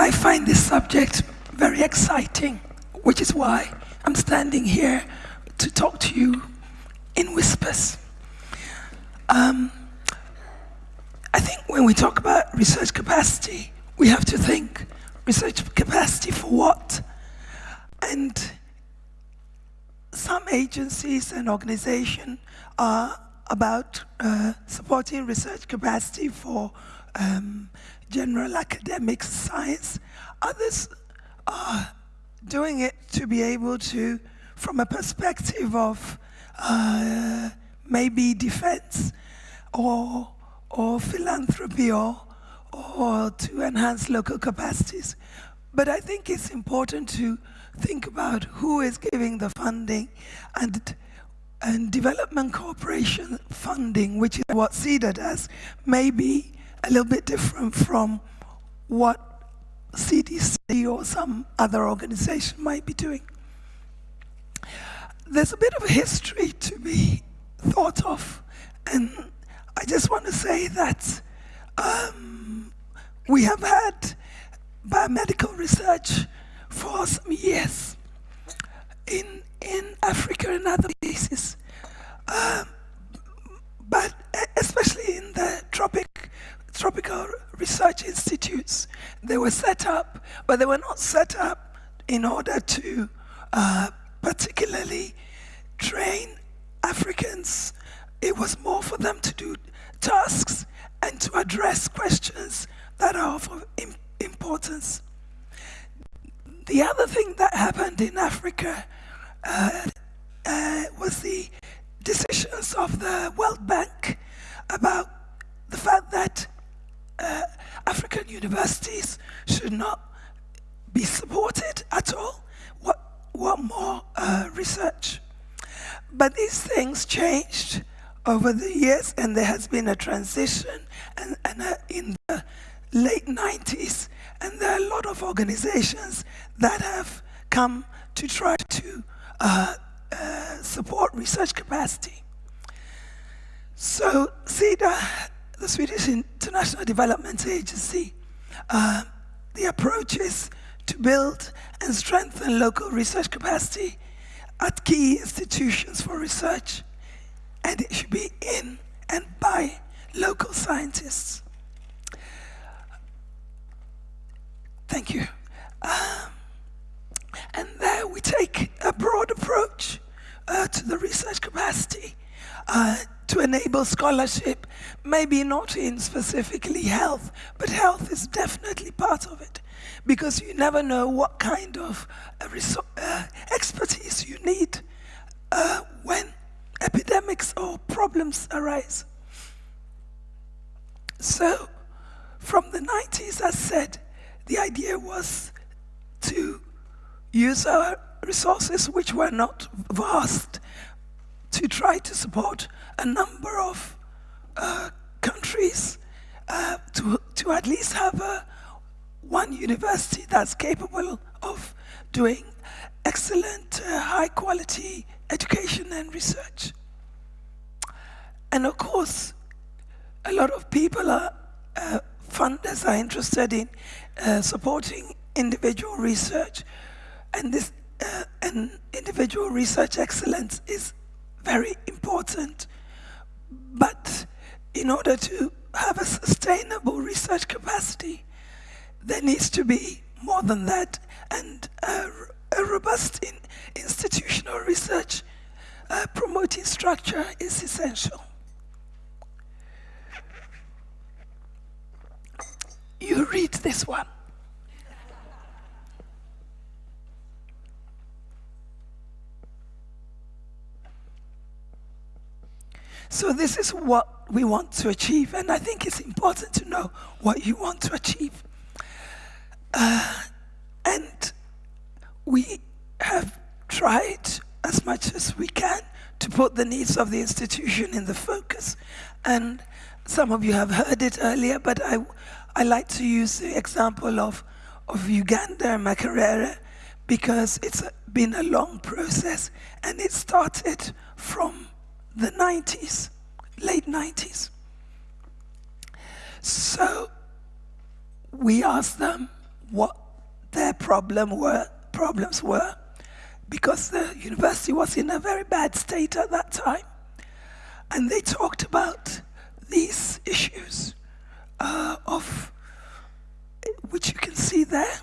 I find this subject very exciting, which is why I'm standing here to talk to you in whispers. Um, I think when we talk about research capacity, we have to think research capacity for what? And some agencies and organizations are about uh, supporting research capacity for um, general academic science. Others are doing it to be able to, from a perspective of uh, maybe defense or, or philanthropy or, or to enhance local capacities. But I think it's important to think about who is giving the funding and and development cooperation funding, which is what SIDA does, may be a little bit different from what CDC or some other organization might be doing. There's a bit of history to be thought of, and I just want to say that um, we have had biomedical research for some years in, in Africa and other places. But especially in the tropic, tropical research institutes, they were set up, but they were not set up in order to uh, particularly train Africans. It was more for them to do tasks and to address questions that are of importance. The other thing that happened in Africa uh, uh, was the decisions of the World Bank about the fact that uh, African universities should not be supported at all. What, what more uh, research? But these things changed over the years and there has been a transition and, and uh, in the late 90s and there are a lot of organizations that have come to try to uh, support research capacity. So SIDA, the Swedish International Development Agency, uh, the approach is to build and strengthen local research capacity at key institutions for research, and it should be in and by local scientists. Thank you. Um, and there we take a broad approach uh, to the research capacity uh, to enable scholarship, maybe not in specifically health, but health is definitely part of it because you never know what kind of uh, uh expertise you need uh, when epidemics or problems arise. So, from the 90s, as said, the idea was to use our resources, which were not vast, to try to support a number of uh, countries uh, to, to at least have a, one university that's capable of doing excellent, uh, high quality education and research. And of course, a lot of people are, uh, funders are interested in uh, supporting individual research. And this uh, and individual research excellence is very important. But in order to have a sustainable research capacity, there needs to be more than that. And a, a robust in, institutional research uh, promoting structure is essential. You read this one. So this is what we want to achieve, and I think it's important to know what you want to achieve. Uh, and we have tried as much as we can to put the needs of the institution in the focus. And some of you have heard it earlier, but I, I like to use the example of, of Uganda and Makerere because it's been a long process and it started from the 90s, late 90s. So we asked them, what their problem were, problems were because the university was in a very bad state at that time. And they talked about these issues uh, of which you can see there.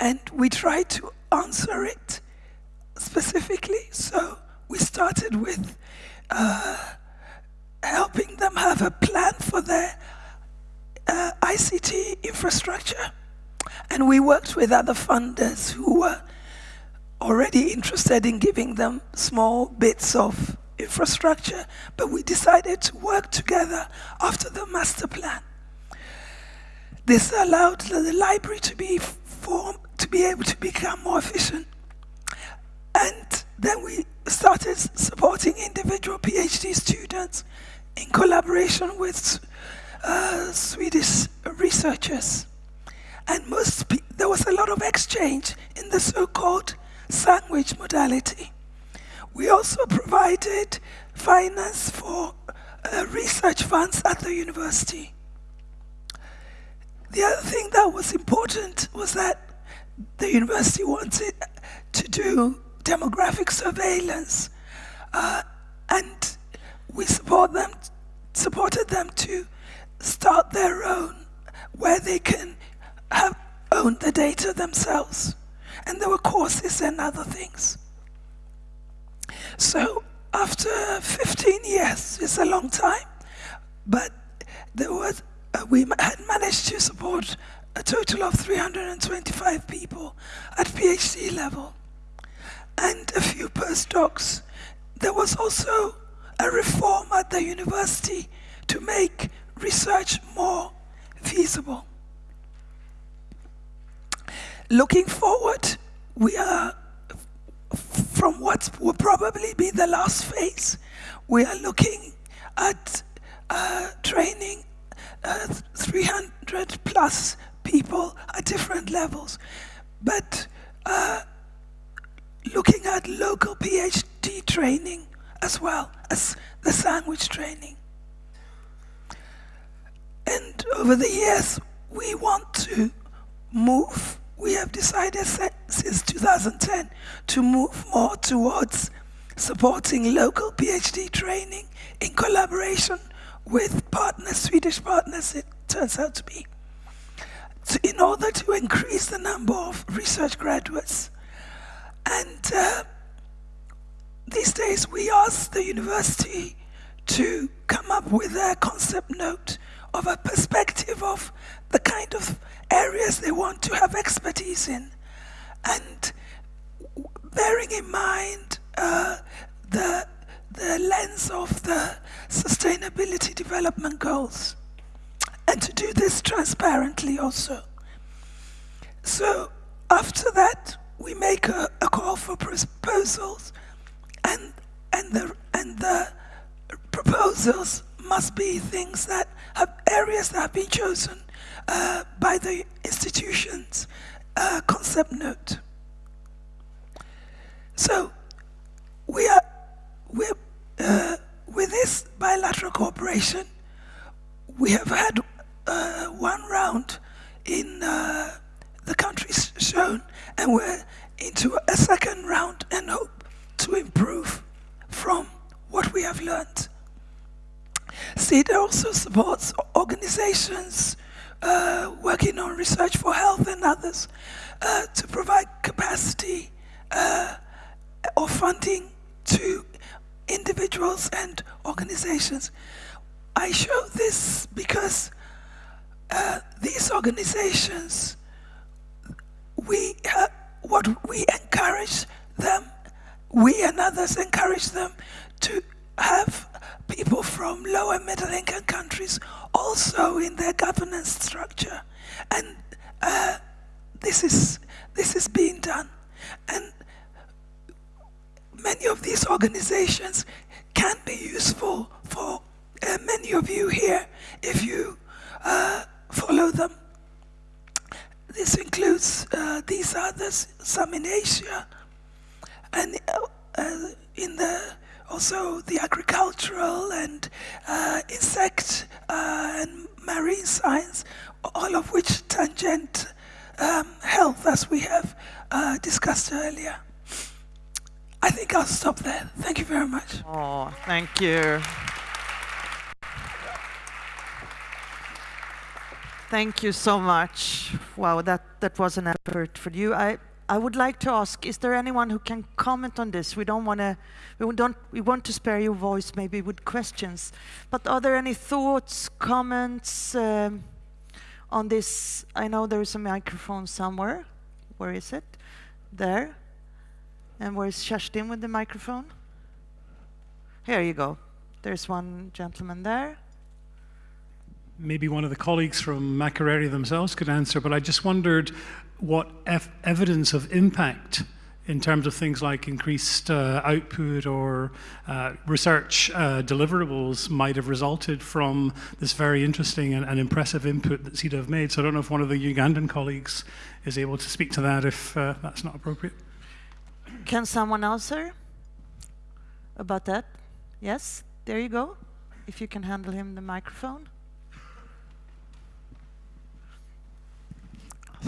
And we tried to answer it specifically. So we started with uh, helping them have a plan for their uh, ICT infrastructure. And we worked with other funders who were already interested in giving them small bits of infrastructure, but we decided to work together after the master plan. This allowed the library to be to be able to become more efficient. And then we started supporting individual PhD students in collaboration with uh, Swedish researchers. And most there was a lot of exchange in the so-called sandwich modality. We also provided finance for uh, research funds at the university. The other thing that was important was that the university wanted to do demographic surveillance, uh, and we support them, supported them to start their own, where they can have own the data themselves. And there were courses and other things. So after 15 years, it's a long time, but there was, uh, we had managed to support a total of 325 people at PhD level and a few postdocs. There was also a reform at the university to make research more feasible. Looking forward, we are from what will probably be the last phase. We are looking at uh, training uh, 300 plus people at different levels, but uh, looking at local PhD training as well as the sandwich training. And over the years, we want to move we have decided since 2010 to move more towards supporting local PhD training in collaboration with partners, Swedish partners it turns out to be, so in order to increase the number of research graduates. And uh, these days we ask the university to come up with a concept note of a perspective of the kind of areas they want to have expertise in. And bearing in mind uh, the, the lens of the sustainability development goals. And to do this transparently also. So proposals and, and, the, and the proposals must be things that have areas that have been chosen uh, by the institution's uh, concept note. So we are we're, uh, with this bilateral cooperation, we have had uh, one round in uh, the countries shown, and we're into a second round and hope to improve from what we have learned. SIDA also supports organizations uh, working on research for health and others uh, to provide capacity uh, or funding to individuals and organizations. I show this because uh, these organizations, we, uh, what we encourage them, we and others encourage them to have people from lower middle income countries also in their governance structure. And uh, this, is, this is being done. And many of these organizations can be useful for uh, many of you here if you uh, follow them. This includes uh, these others, some in Asia, and uh, in the also the agricultural and uh, insect uh, and marine science, all and um, health as we have uh, discussed earlier. I think I'll stop there. Thank you very much. Oh, thank you. Thank you so much. Wow, that, that was an effort for you. I, I would like to ask, is there anyone who can comment on this? We don't want to, we don't, we want to spare your voice maybe with questions. But are there any thoughts, comments um, on this? I know there is a microphone somewhere. Where is it? There. And where is Kerstin with the microphone? Here you go. There's one gentleman there maybe one of the colleagues from Makerere themselves could answer, but I just wondered what evidence of impact in terms of things like increased uh, output or uh, research uh, deliverables might have resulted from this very interesting and, and, impressive input that SIDA have made. So I don't know if one of the Ugandan colleagues is able to speak to that if uh, that's not appropriate. Can someone answer about that? Yes, there you go. If you can handle him the microphone.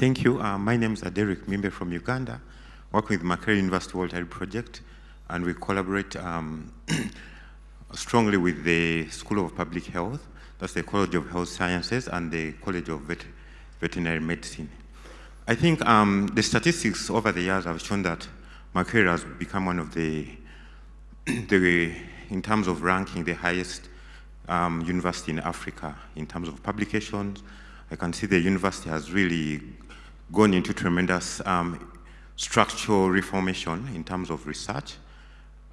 Thank you. Uh, my name is Aderic Mimbe from Uganda, working with Makerere University Walter Reed Project, and we collaborate um, strongly with the School of Public Health, that's the College of Health Sciences, and the College of Vet Veterinary Medicine. I think um, the statistics over the years have shown that Makerere has become one of the, the, in terms of ranking, the highest um, university in Africa in terms of publications, I can see the university has really gone into tremendous um, structural reformation in terms of research.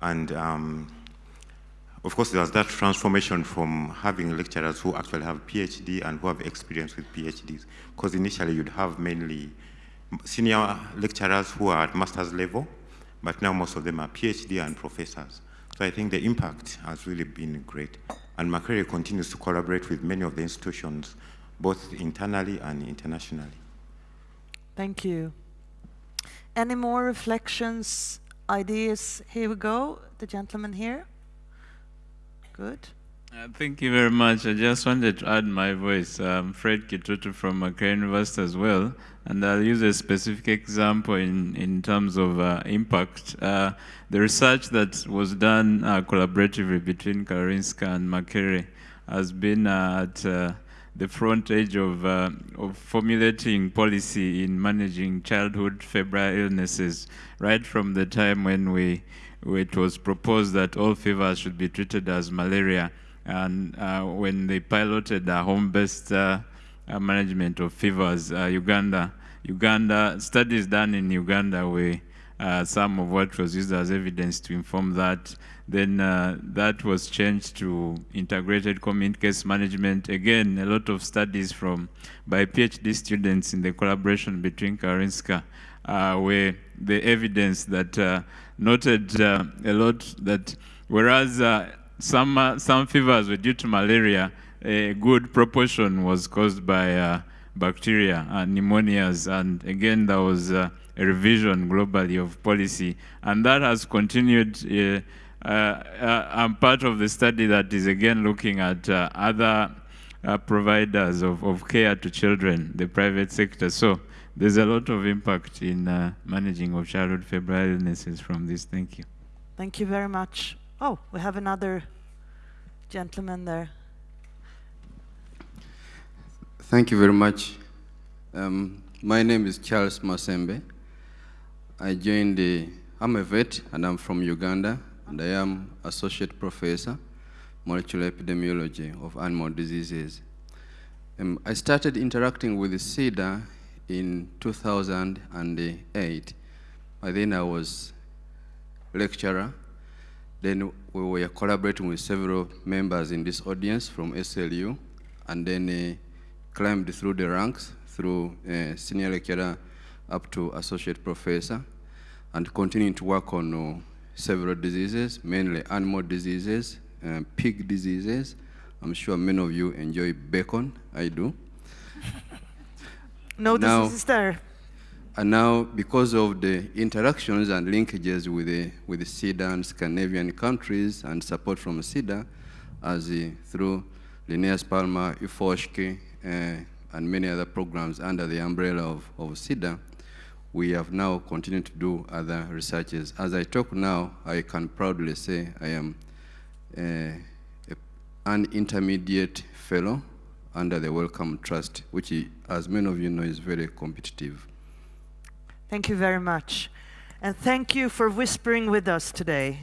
And um, of course, there's that transformation from having lecturers who actually have PhD and who have experience with PhDs. Because initially you'd have mainly senior lecturers who are at master's level, but now most of them are PhD and professors. So I think the impact has really been great. And Makerere continues to collaborate with many of the institutions both internally and internationally. Thank you. Any more reflections, ideas? Here we go, the gentleman here. Good. Uh, thank you very much. I just wanted to add my voice. I'm Fred Kitutu from Makerere University as well, and I'll use a specific example in, in terms of uh, impact. Uh, the research that was done uh, collaboratively between Karolinska and Makerere has been at uh, the front edge of, uh, of formulating policy in managing childhood febrile illnesses, right from the time when we, it was proposed that all fevers should be treated as malaria, and uh, when they piloted a home-based uh, management of fevers, uh, Uganda, Uganda studies done in Uganda where uh, some of what was used as evidence to inform that then uh, that was changed to integrated community case management. Again, a lot of studies from by PhD students in the collaboration between Karolinska uh, the evidence that uh, noted uh, a lot that whereas uh, some, some fevers were due to malaria, a good proportion was caused by bacteria and pneumonias. And again, there was a revision globally of policy. And that has continued uh, uh, I'm part of the study that is again looking at uh, other providers of, of care to children, the private sector. So there's a lot of impact in managing of childhood febrile illnesses from this. Thank you. Thank you very much. Oh, we have another gentleman there. Thank you very much. Um, my name is Charles Masembe. I joined the, I'm a vet and I'm from Uganda and I am Associate Professor, Molecular Epidemiology of Animal Diseases. Um, I started interacting with the SIDA in 2008. By then I was lecturer. Then we were collaborating with several members in this audience from SLU, and then uh, climbed through the ranks through uh, senior lecturer up to associate professor, and continuing to work on uh, several diseases, mainly animal diseases, uh, pig diseases. I'm sure many of you enjoy bacon. I do. no now, diseases there. And now, because of the interactions and linkages with the, with the SIDA and Scandinavian countries and support from SIDA, as uh, through Linnaeus Palme, IFOSHK, uh, and many other programs under the umbrella of, of SIDA, we have now continued to do other researches. As I talk now, I can proudly say I am uh, a, an intermediate fellow under the Wellcome Trust, which, as many of you know, is very competitive. Thank you very much. And thank you for whispering with us today.